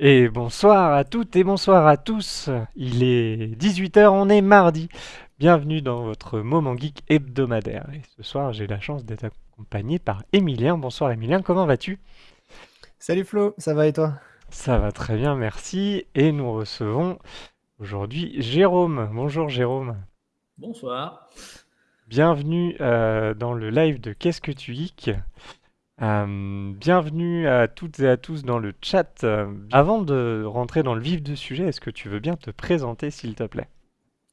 Et bonsoir à toutes et bonsoir à tous. Il est 18h, on est mardi. Bienvenue dans votre moment geek hebdomadaire. Et ce soir, j'ai la chance d'être accompagné par Emilien. Bonsoir Emilien, comment vas-tu? Salut Flo, ça va et toi? Ça va très bien, merci. Et nous recevons aujourd'hui Jérôme. Bonjour Jérôme. Bonsoir. Bienvenue euh, dans le live de Qu'est-ce que tu geek euh, bienvenue à toutes et à tous dans le chat. Euh, avant de rentrer dans le vif du sujet, est-ce que tu veux bien te présenter, s'il te plaît?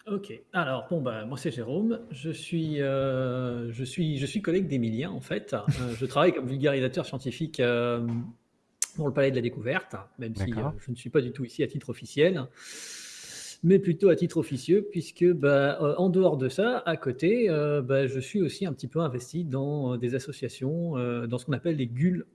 Ok, alors bon bah moi c'est Jérôme, je suis euh, je suis je suis collègue d'Emilien en fait. je travaille comme vulgarisateur scientifique pour le Palais de la Découverte, même si je ne suis pas du tout ici à titre officiel mais plutôt à titre officieux, puisque bah, euh, en dehors de ça, à côté, euh, bah, je suis aussi un petit peu investi dans euh, des associations, dans ce qu'on appelle les GUL,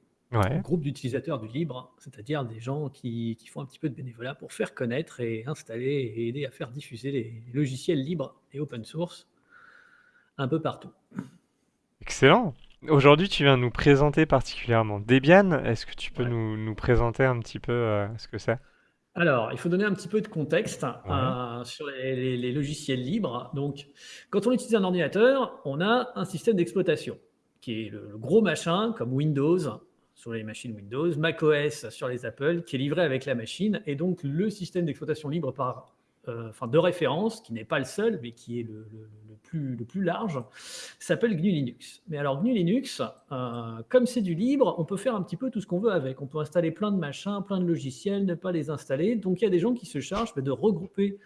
groupes d'utilisateurs du libre, c'est-à-dire des gens qui, qui, font un petit peu de bénévolat pour faire connaître et installer et aider à faire diffuser les logiciels libres et open source un peu partout. Excellent. Aujourd'hui, tu viens nous présenter particulièrement Debian. Est-ce que tu peux nous, nous, présenter un petit peu ce que c'est? Alors, il faut donner un petit peu de contexte euh, sur les, logiciels libres. Donc, quand on utilise un ordinateur, on a un système d'exploitation qui est le, gros machin comme Windows sur les machines Windows, macOS sur les Apple, qui est livré avec la machine, et donc le système d'exploitation libre par enfin, de référence, qui n'est pas le seul, mais qui est le, plus, large, s'appelle GNU Linux. Mais alors GNU Linux, euh, comme c'est du libre, on peut faire un petit peu tout ce qu'on veut avec. On peut installer plein de machins, plein de logiciels, ne pas les installer. Donc il y a des gens qui se chargent de regrouper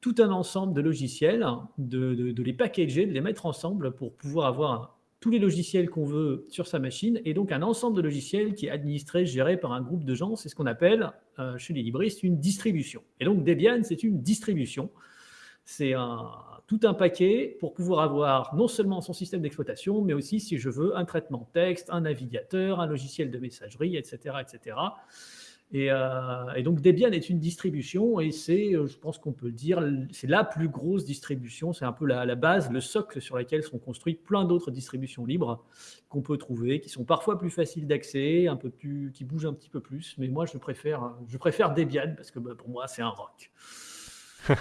tout un ensemble de logiciels, de, de, les packager, de les mettre ensemble pour pouvoir avoir tous les logiciels qu'on veut sur sa machine, et donc un ensemble de logiciels qui est administré, géré par un groupe de gens. C'est ce qu'on appelle, euh, chez les libristes, une distribution. Et donc Debian, c'est une distribution. C'est tout un paquet pour pouvoir avoir non seulement son système d'exploitation, mais aussi, si je veux, un traitement texte, un navigateur, un logiciel de messagerie, etc. etc. Euh, et, donc Debian est une distribution et c'est, euh, je pense qu'on peut le dire, c'est la plus grosse distribution. C'est un peu la, base, le socle sur lequel sont construites plein d'autres distributions libres qu'on peut trouver, qui sont parfois plus faciles d'accès, un peu plus, qui bougent un petit peu plus. Mais moi, je préfère, je préfère Debian parce que bah, pour moi, c'est un rock.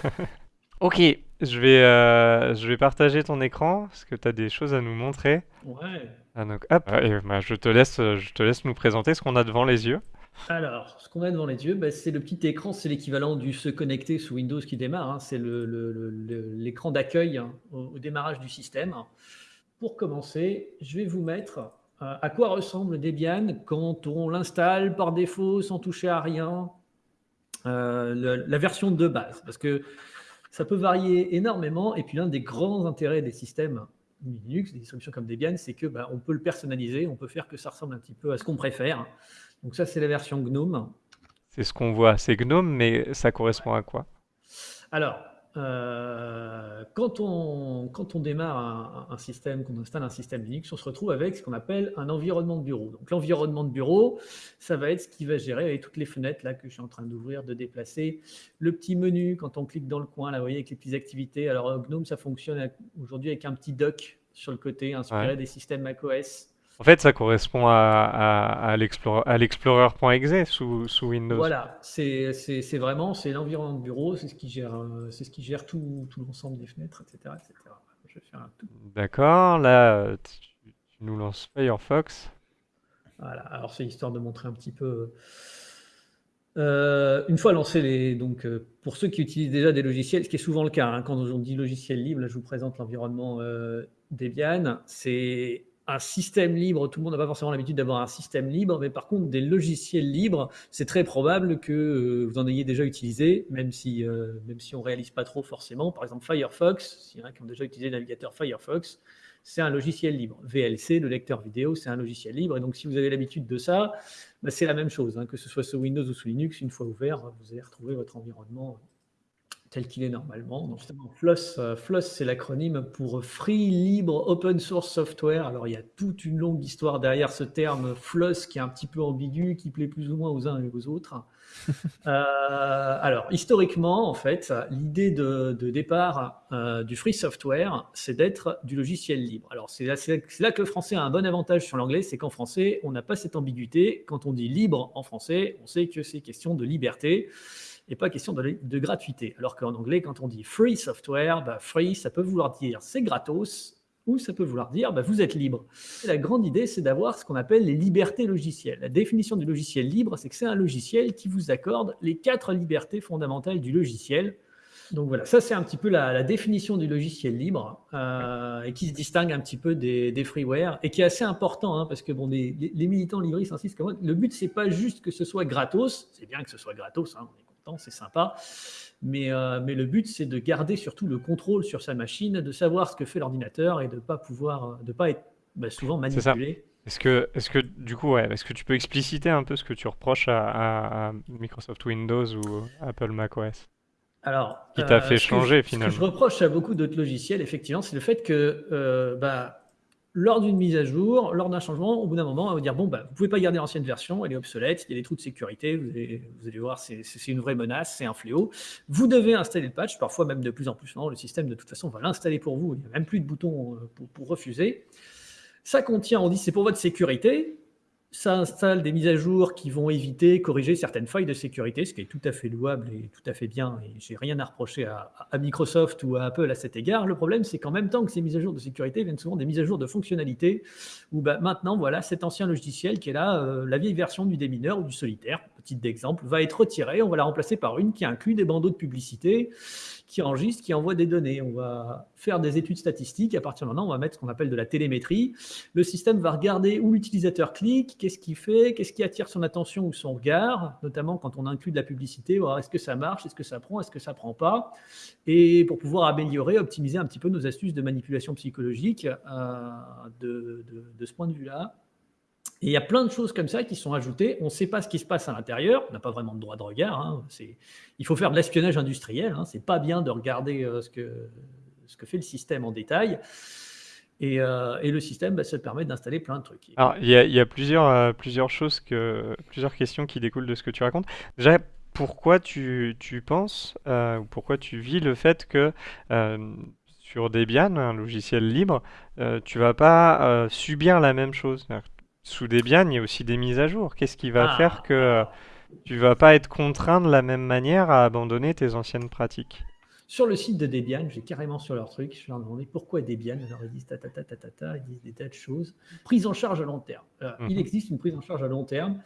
ok, je vais, euh, je vais partager ton écran parce que tu as des choses à nous montrer. Ouais. Ah, donc, hop, bah, je, te laisse, je te laisse nous présenter ce qu'on a devant les yeux. Alors, ce qu'on a devant les yeux, bah, c'est le petit écran, c'est l'équivalent du se connecter sous Windows qui démarre, hein. c'est l'écran d'accueil hein, au, démarrage du système. Pour commencer, je vais vous mettre euh, à quoi ressemble Debian quand on l'installe par défaut sans toucher à rien, euh, la version de base, parce que ça peut varier énormément, et puis l'un des grands intérêts des systèmes Linux, des distributions comme Debian, c'est que bah, on peut le personnaliser, on peut faire que ça ressemble un petit peu à ce qu'on préfère. Donc ça, c'est la version GNOME. C'est ce qu'on voit, c'est GNOME, mais ça correspond à quoi? Alors, euh, quand, on, quand on démarre un, système, qu'on installe un système Linux, on se retrouve avec ce qu'on appelle un environnement de bureau. Donc l'environnement de bureau, ça va être ce qui va gérer avec toutes les fenêtres là que je suis en train d'ouvrir, de déplacer. Le petit menu, quand on clique dans le coin, là, vous voyez, avec les petites activités. Alors GNOME, ça fonctionne aujourd'hui avec un petit dock sur le côté, inspiré des systèmes macOS. En fait, ça correspond à, à, à l'explorer.exe sous, sous Windows. Voilà, c'est vraiment c'est l'environnement de bureau, c'est ce qui gère, euh, c'est ce qui gère tout, tout l'ensemble des fenêtres, etc. etc. D'accord, là, tu, nous lances Firefox. Voilà, alors c'est histoire de montrer un petit peu. Euh, une fois lancé les, donc euh, pour ceux qui utilisent déjà des logiciels, ce qui est souvent le cas, hein, quand on dit logiciel libre, là je vous présente l'environnement Debian, c'est un système libre, tout le monde n'a pas forcément l'habitude d'avoir un système libre, mais par contre, des logiciels libres, c'est très probable que euh, vous en ayez déjà utilisé, même si, euh, même si on ne réalise pas trop forcément. Par exemple, Firefox, s'il y en a qui ont déjà utilisé le navigateur Firefox, c'est un logiciel libre. VLC, le lecteur vidéo, c'est un logiciel libre. Et donc, si vous avez l'habitude de ça, bah, c'est la même chose. Hein, que ce soit sous Windows ou sous Linux, une fois ouvert, vous allez retrouver votre environnement tel qu'il est normalement. Donc, justement, FLOSS, euh, FLOSS c'est l'acronyme pour Free Libre Open Source Software. Alors, il y a toute une longue histoire derrière ce terme FLOSS qui est un petit peu ambigu, qui plaît plus ou moins aux uns et aux autres. Euh, alors, historiquement, en fait, l'idée de, départ euh, du free software, c'est d'être du logiciel libre. Alors, c'est là, là, que le français a un bon avantage sur l'anglais, c'est qu'en français, on n'a pas cette ambiguïté. Quand on dit libre en français, on sait que c'est question de liberté et pas question de, gratuité. Alors qu'en anglais, quand on dit free software, bah, free, ça peut vouloir dire c'est gratos, ou ça peut vouloir dire bah, vous êtes libre. la grande idée, c'est d'avoir ce qu'on appelle les libertés logicielles. La définition du logiciel libre, c'est que c'est un logiciel qui vous accorde les quatre libertés fondamentales du logiciel. Donc voilà, ça c'est un petit peu la, définition du logiciel libre euh, et qui se distingue un petit peu des, freeware et qui est assez important hein, parce que bon, les, militants libristes insistent que le but c'est pas juste que ce soit gratos, c'est bien que ce soit gratos, hein, c'est sympa. Mais, euh, mais le but, c'est de garder surtout le contrôle sur sa machine, de savoir ce que fait l'ordinateur et de ne pas pouvoir, de pas être bah, souvent manipulé. Est-ce que, est-ce que du coup, ouais, est-ce que tu peux expliciter un peu ce que tu reproches à, Microsoft Windows ou Apple macOS? Alors, qui t'a euh, fait changer finalement Ce que je reproche à beaucoup d'autres logiciels, effectivement, c'est le fait que euh, bah, lors d'une mise à jour, lors d'un changement, au bout d'un moment, on va dire bon, bah, vous pouvez pas garder l'ancienne version, elle est obsolète, il y a des trous de sécurité, vous allez, voir, c'est une vraie menace, c'est un fléau. Vous devez installer le patch, parfois même de plus en plus. Non, le système, de toute façon, va l'installer pour vous, il n'y a même plus de bouton euh, pour refuser. Ça contient, on dit c'est pour votre sécurité, ça installe des mises à jour qui vont éviter, corriger certaines failles de sécurité, ce qui est tout à fait louable et tout à fait bien. Et j'ai rien à reprocher à, Microsoft ou à Apple à cet égard. Le problème, c'est qu'en même temps que ces mises à jour de sécurité viennent souvent des mises à jour de fonctionnalité, où bah, maintenant, voilà, cet ancien logiciel qui est là, euh, la vieille version du démineur ou du solitaire, d'exemple, va être retirée. On va la remplacer par une qui inclut des bandeaux de publicité qui enregistre, qui envoie des données. On va faire des études statistiques. À partir de maintenant, on va mettre ce qu'on appelle de la télémétrie. Le système va regarder où l'utilisateur clique, qu'est-ce qu'il fait, qu'est-ce qui attire son attention ou son regard, notamment quand on inclut de la publicité, voir est-ce que ça marche, est-ce que ça prend, est-ce que ça prend pas. Et pour pouvoir améliorer, optimiser un petit peu nos astuces de manipulation psychologique euh, de ce point de vue-là. Et il y a plein de choses comme ça qui sont ajoutées. On ne sait pas ce qui se passe à l'intérieur. On n'a pas vraiment de droit de regard. Hein. Il faut faire de l'espionnage industriel. Hein. Ce n'est pas bien de regarder euh, ce, que, fait le système en détail. Et, euh, le système, bah, ça permet d'installer plein de trucs. Il y a, plusieurs, euh, choses, plusieurs questions qui découlent de ce que tu racontes. Déjà, pourquoi tu, tu penses, ou pourquoi tu vis le fait que sur Debian, un logiciel libre, tu vas pas subir la même chose? Sous Debian, il y a aussi des mises à jour. Qu'est-ce qui va ah. faire que tu vas pas être contraint de la même manière à abandonner tes anciennes pratiques? Sur le site de Debian, j'ai carrément sur leur truc, je leur ai demandé pourquoi Debian. Alors ils disent ta, ta, ta, ta, ta, ils disent des tas de choses. Prise en charge à long terme. Il mhm. existe une prise en charge à long terme.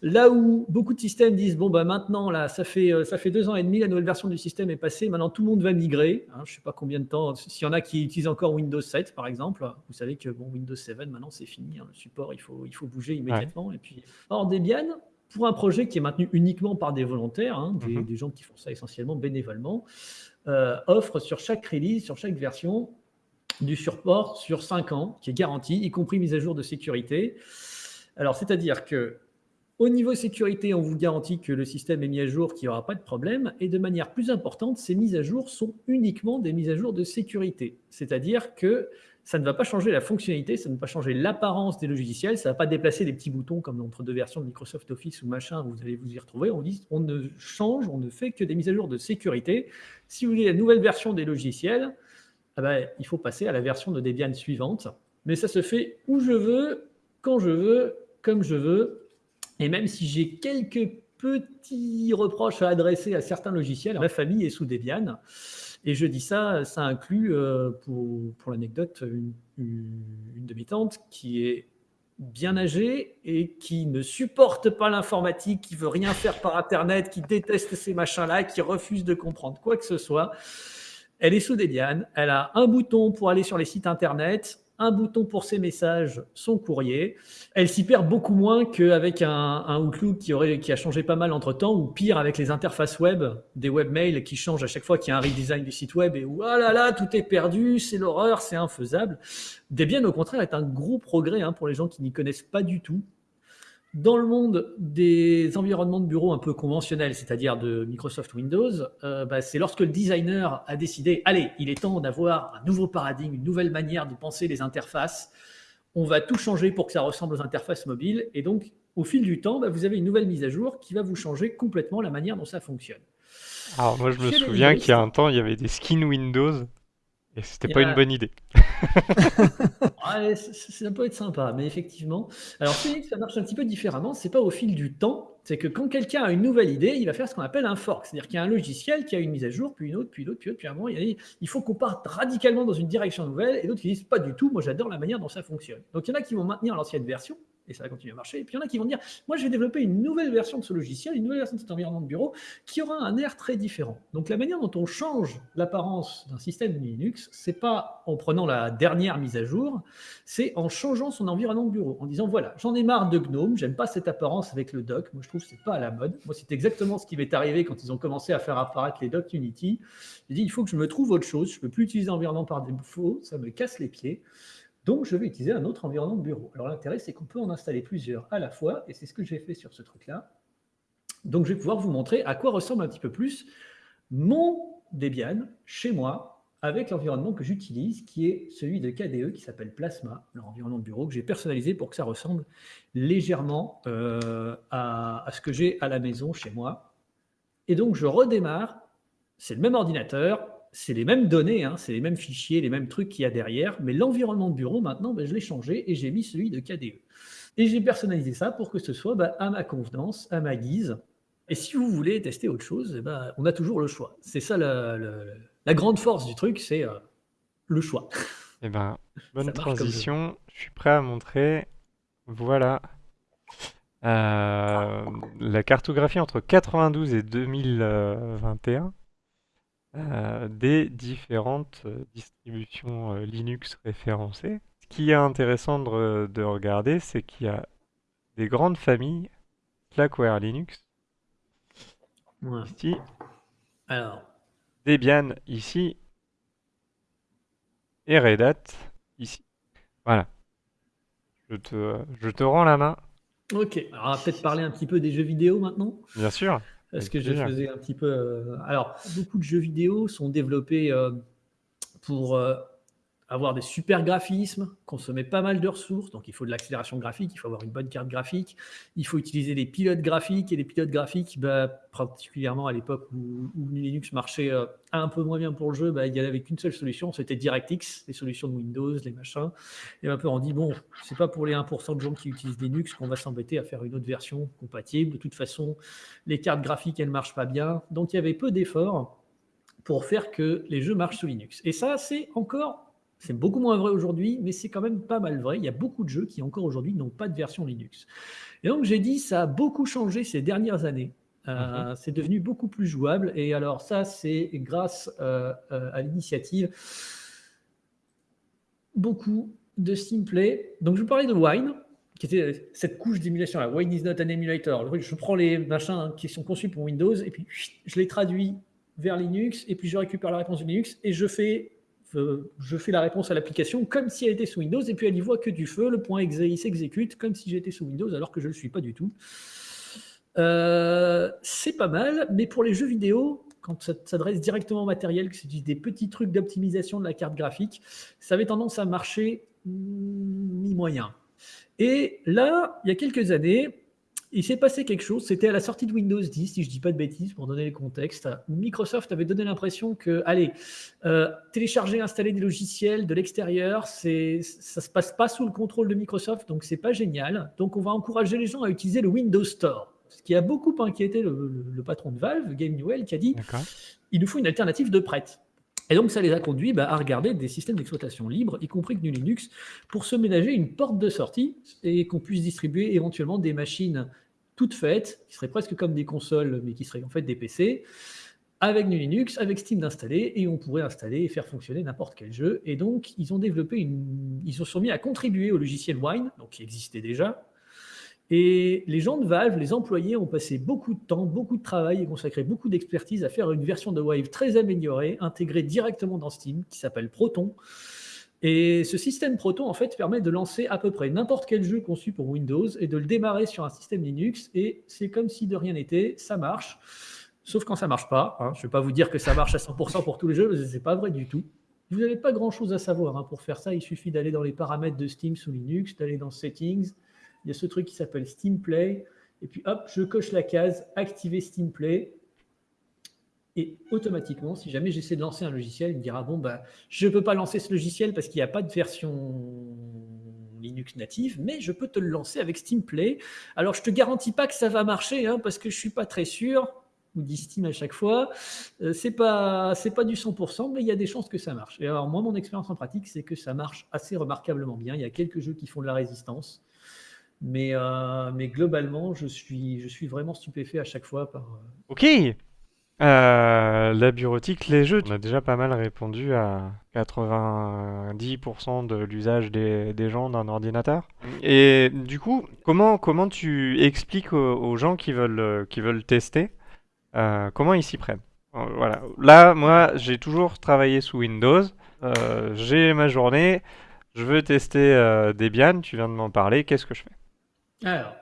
Là où beaucoup de systèmes disent bon bah maintenant là ça fait euh, ça fait deux ans et demi la nouvelle version du système est passée maintenant tout le monde va migrer hein, je sais pas combien de temps s'il y en a qui utilisent encore Windows 7 par exemple vous savez que bon Windows 7 maintenant c'est fini hein, le support il faut il faut bouger immédiatement et puis or Debian pour un projet qui est maintenu uniquement par des volontaires hein, des, mhm. des, gens qui font ça essentiellement bénévolement euh, offre sur chaque release, sur chaque version, du support sur 5 ans, qui est garanti, y compris mise à jour de sécurité. Alors, c'est-à-dire que au niveau sécurité, on vous garantit que le système est mis à jour, qu'il n'y aura pas de problème. Et de manière plus importante, ces mises à jour sont uniquement des mises à jour de sécurité. C'est-à-dire que ça ne va pas changer la fonctionnalité, ça ne va pas changer l'apparence des logiciels, ça ne va pas déplacer des petits boutons comme entre deux versions de Microsoft Office ou machin, vous allez vous y retrouver. On ne change, on ne fait que des mises à jour de sécurité. Si vous voulez la nouvelle version des logiciels, ah ben, il faut passer à la version de Debian suivante. Mais ça se fait où je veux, quand je veux, comme je veux. Et même si j'ai quelques petits reproches à adresser à certains logiciels, ma famille est sous Debian. Et je dis ça, ça inclut, euh, pour, pour l'anecdote, une, une, de mes tantes qui est bien âgée et qui ne supporte pas l'informatique, qui veut rien faire par Internet, qui déteste ces machins-là, qui refuse de comprendre quoi que ce soit. Elle est sous Debian, elle a un bouton pour aller sur les sites Internet, un bouton pour ses messages, son courrier. Elle s'y perd beaucoup moins qu'avec un, un, Outlook qui, qui a changé pas mal entre temps, ou pire avec les interfaces web, des webmails qui changent à chaque fois qu'il y a un redesign du site web et où ah là là, tout est perdu, c'est l'horreur, c'est infaisable. Debian, au contraire, est un gros progrès hein, pour les gens qui n'y connaissent pas du tout. Dans le monde des environnements de bureau un peu conventionnels, c'est-à-dire de Microsoft Windows, euh, bah, c'est lorsque le designer a décidé, allez, il est temps d'avoir un nouveau paradigme, une nouvelle manière de penser les interfaces. On va tout changer pour que ça ressemble aux interfaces mobiles. Et donc, au fil du temps, bah, vous avez une nouvelle mise à jour qui va vous changer complètement la manière dont ça fonctionne. Alors moi, je me souviens qu'il y a un temps, il y avait des skins Windows et c'était pas une bonne idée. ouais, ça peut être sympa, mais effectivement. Alors, ça marche un petit peu différemment. C'est pas au fil du temps. C'est que quand quelqu'un a une nouvelle idée, il va faire ce qu'on appelle un fork. C'est-à-dire qu'il y a un logiciel qui a une mise à jour, puis une autre, puis l'autre, puis l'autre, puis un moment, il, il faut qu'on parte radicalement dans une direction nouvelle, et d'autres qui disent pas du tout. Moi, j'adore la manière dont ça fonctionne. Donc, il y en a qui vont maintenir l'ancienne version, et ça va continuer à marcher. Et puis il y en a qui vont dire, moi je vais développer une nouvelle version de ce logiciel, une nouvelle version de cet environnement de bureau qui aura un air très différent. Donc la manière dont on change l'apparence d'un système Linux, c'est pas en prenant la dernière mise à jour, c'est en changeant son environnement de bureau, en disant voilà, j'en ai marre de GNOME, j'aime pas cette apparence avec le doc, moi je trouve que c'est pas à la mode. Moi c'est exactement ce qui m'est arrivé quand ils ont commencé à faire apparaître les docs Unity. J'ai dit il faut que je me trouve autre chose, je peux plus utiliser l'environnement par défaut, ça me casse les pieds. Donc, je vais utiliser un autre environnement de bureau. Alors, l'intérêt, c'est qu'on peut en installer plusieurs à la fois, et c'est ce que j'ai fait sur ce truc-là. Donc, je vais pouvoir vous montrer à quoi ressemble un petit peu plus mon Debian chez moi, avec l'environnement que j'utilise, qui est celui de KDE, qui s'appelle Plasma, l'environnement de bureau que j'ai personnalisé pour que ça ressemble légèrement euh, à, à ce que j'ai à la maison chez moi. Et donc, je redémarre. C'est le même ordinateur, c'est les mêmes données, hein, c'est les mêmes fichiers, les mêmes trucs qu'il y a derrière, mais l'environnement de bureau, maintenant, ben, je l'ai changé et j'ai mis celui de KDE. Et j'ai personnalisé ça pour que ce soit ben, à ma convenance, à ma guise. Et si vous voulez tester autre chose, eh ben, on a toujours le choix. C'est ça la, grande force du truc, c'est euh, le choix. Eh ben, bonne transition. Je suis prêt à montrer. Voilà. Euh, la cartographie entre 92 et 2021 euh, des différentes euh, distributions euh, Linux référencées. Ce qui est intéressant de, regarder, c'est qu'il y a des grandes familles, Slackware Linux, ici, Alors. Debian ici, et Red Hat ici. Voilà. Je te, je te rends la main. Ok, alors on va peut-être parler un petit peu des jeux vidéo maintenant. Bien sûr. Parce que je faisais un petit peu. Euh, alors, beaucoup de jeux vidéo sont développés euh, pour euh, avoir des super graphismes, consommer pas mal de ressources, donc il faut de l'accélération graphique, il faut avoir une bonne carte graphique, il faut utiliser des pilotes graphiques, et les pilotes graphiques, bah, particulièrement à l'époque où, Linux marchait euh, un peu moins bien pour le jeu, bah, il n'y avait qu'une seule solution, c'était DirectX, les solutions de Windows, les machins, et un peu on dit, bon, c'est pas pour les 1% de gens qui utilisent Linux qu'on va s'embêter à faire une autre version compatible, de toute façon, les cartes graphiques, elles marchent pas bien, donc il y avait peu d'efforts pour faire que les jeux marchent sous Linux. Et ça, c'est encore c'est beaucoup moins vrai aujourd'hui, mais c'est quand même pas mal vrai. Il y a beaucoup de jeux qui encore aujourd'hui n'ont pas de version Linux. Et donc j'ai dit, ça a beaucoup changé ces dernières années. Euh, mhm. C'est devenu beaucoup plus jouable. Et alors ça, c'est grâce euh, euh, à l'initiative beaucoup de Steamplay. Donc je vous parlais de Wine, qui était cette couche d'émulation. Wine is not an emulator. Je prends les machins qui sont conçus pour Windows et puis je les traduis vers Linux et puis je récupère la réponse de Linux et je fais je fais la réponse à l'application comme si elle était sous Windows, et puis elle n'y voit que du feu, le point exe s'exécute comme si j'étais sous Windows, alors que je ne le suis pas du tout. Euh, c'est pas mal, mais pour les jeux vidéo, quand ça s'adresse directement au matériel, que c'est des petits trucs d'optimisation de la carte graphique, ça avait tendance à marcher mi-moyen. Et là, il y a quelques années, il s'est passé quelque chose, c'était à la sortie de Windows 10, si je ne dis pas de bêtises, pour donner le contexte. Microsoft avait donné l'impression que, allez, euh, télécharger, installer des logiciels de l'extérieur, ça ne se passe pas sous le contrôle de Microsoft, donc c'est pas génial. Donc on va encourager les gens à utiliser le Windows Store. Ce qui a beaucoup inquiété le, patron de Valve, Game Newell, qui a dit il nous faut une alternative de prête. Et donc, ça les a conduits bah, à regarder des systèmes d'exploitation libres, y compris GNU Linux, pour se ménager une porte de sortie et qu'on puisse distribuer éventuellement des machines toutes faites, qui seraient presque comme des consoles, mais qui seraient en fait des PC, avec GNU Linux, avec Steam d'installer, et on pourrait installer et faire fonctionner n'importe quel jeu. Et donc, ils ont développé une... Ils se sont à contribuer au logiciel Wine, donc qui existait déjà, et les gens de Valve, les employés, ont passé beaucoup de temps, beaucoup de travail et consacré beaucoup d'expertise à faire une version de Wave très améliorée, intégrée directement dans Steam, qui s'appelle Proton, Et ce système Proton, en fait, permet de lancer à peu près n'importe quel jeu conçu pour Windows et de le démarrer sur un système Linux. Et c'est comme si de rien n'était, ça marche. Sauf quand ça marche pas. Hein. Je ne vais pas vous dire que ça marche à 100% pour tous les jeux, ce n'est pas vrai du tout. Vous n'avez pas grand-chose à savoir hein, pour faire ça. Il suffit d'aller dans les paramètres de Steam sous Linux, d'aller dans Settings. Il y a ce truc qui s'appelle Steam Play. Et puis hop, je coche la case Activer Steam Play. Et automatiquement, si jamais j'essaie de lancer un logiciel, il me dira, bon, bah, je ne peux pas lancer ce logiciel parce qu'il n'y a pas de version Linux native, mais je peux te le lancer avec Steam Play. Alors, je ne te garantis pas que ça va marcher, hein, parce que je ne suis pas très sûr, ou dit Steam à chaque fois. Euh, c'est pas, pas du 100%, mais il y a des chances que ça marche. Et alors, moi, mon expérience en pratique, c'est que ça marche assez remarquablement bien. Il y a quelques jeux qui font de la résistance. Mais, euh, mais globalement, je suis, vraiment stupéfait à chaque fois par. Euh, ok, euh, la bureautique, les jeux, on a déjà pas mal répondu à 90% de l'usage des, gens d'un ordinateur. Et du coup, comment, tu expliques aux, gens qui veulent, tester comment ils s'y prennent? Voilà. Là, moi, j'ai toujours travaillé sous Windows. j'ai ma journée. Je veux tester Debian. Tu viens de m'en parler. Qu'est-ce que je fais? Alors,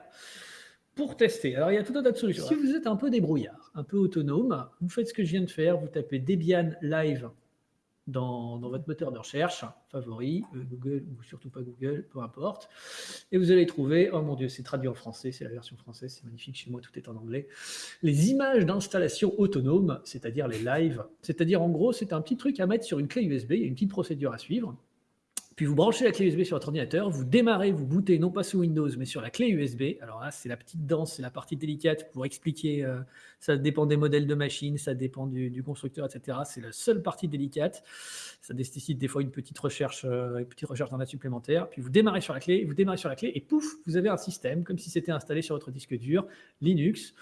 pour tester, alors il y a tout un tas de solutions. Si vous êtes un peu débrouillard, un peu autonome, vous faites ce que je viens de faire, vous tapez Debian Live dans, votre moteur de recherche, favori, euh, Google ou surtout pas Google, peu importe, et vous allez trouver, oh mon dieu, c'est traduit en français, c'est la version française, c'est magnifique, chez moi tout est en anglais, les images d'installation autonome, c'est-à-dire les lives, c'est-à-dire en gros, c'est un petit truc à mettre sur une clé USB, il y a une petite procédure à suivre, puis vous branchez la clé USB sur votre ordinateur, vous démarrez, vous bootez non pas sous Windows, mais sur la clé USB. Alors là, c'est la petite danse, c'est la partie délicate pour expliquer. Euh, ça dépend des modèles de machines, ça dépend du, constructeur, etc. C'est la seule partie délicate. Ça nécessite des fois une petite recherche, euh, une petite recherche supplémentaire. Puis vous démarrez sur la clé, vous démarrez sur la clé, et pouf, vous avez un système comme si c'était installé sur votre disque dur Linux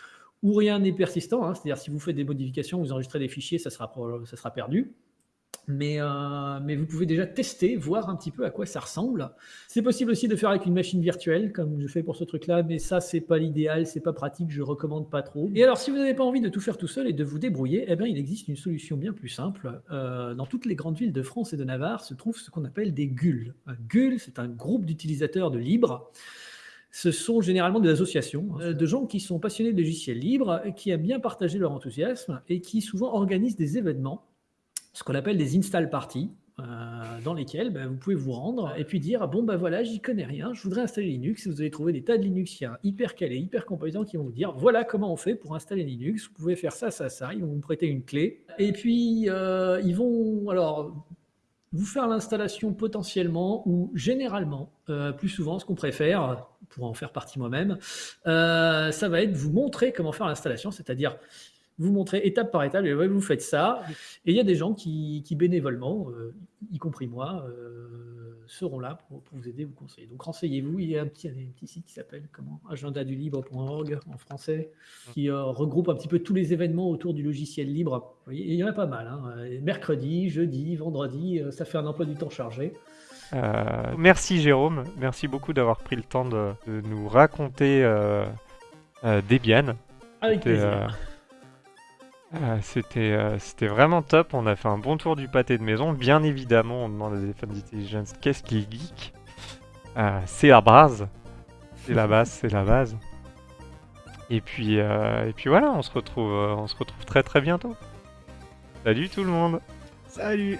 où rien n'est persistant. Hein. C'est-à-dire si vous faites des modifications, vous enregistrez des fichiers, ça sera perdu. Mais, euh, mais, vous pouvez déjà tester, voir un petit peu à quoi ça ressemble. C'est possible aussi de faire avec une machine virtuelle, comme je fais pour ce truc-là, mais ça, c'est pas l'idéal, c'est pas pratique, je recommande pas trop. Et alors, si vous n'avez pas envie de tout faire tout seul et de vous débrouiller, eh bien, il existe une solution bien plus simple. Euh, dans toutes les grandes villes de France et de Navarre se trouve ce qu'on appelle des GUL. Un GUL, c'est un groupe d'utilisateurs de libre ce sont généralement des associations euh, de gens qui sont passionnés de logiciels libres, qui aiment bien partager leur enthousiasme et qui souvent organisent des événements ce qu'on appelle des install parties, euh, dans lesquels ben, vous pouvez vous rendre et puis dire bon ben voilà j'y connais rien je voudrais installer Linux. Vous allez trouver des tas de Linuxiens hyper calés hyper compétents qui vont vous dire voilà comment on fait pour installer Linux. Vous pouvez faire ça ça ça. Ils vont vous prêter une clé. Et puis euh, ils vont alors vous faire l'installation potentiellement ou généralement euh, plus souvent ce qu'on préfère pour en faire partie moi-même ça va être vous montrer comment faire l'installation c'est-à-dire vous montrer étape par étape, et vous faites ça. Et il y a des gens qui, bénévolement, euh, y compris moi, euh, seront là pour, vous aider, vous conseiller. Donc renseignez-vous, il y a un petit, petit site qui s'appelle comment agendadulibre.org en français, qui euh, regroupe un petit peu tous les événements autour du logiciel libre. il y en a pas mal. Hein. Mercredi, jeudi, vendredi, ça fait un emploi du temps chargé. merci Jérôme, merci beaucoup d'avoir pris le temps de, de nous raconter Debian. Avec plaisir. Ah, c'était, euh, c'était vraiment top, on a fait un bon tour du pâté de maison. Bien évidemment, on demande à des fans d'intelligence qu'est-ce qui est geek euh, C'est la base. C'est la base, c'est la base. Et puis, euh, et puis voilà, on se retrouve, on se retrouve très très bientôt. Salut tout le monde Salut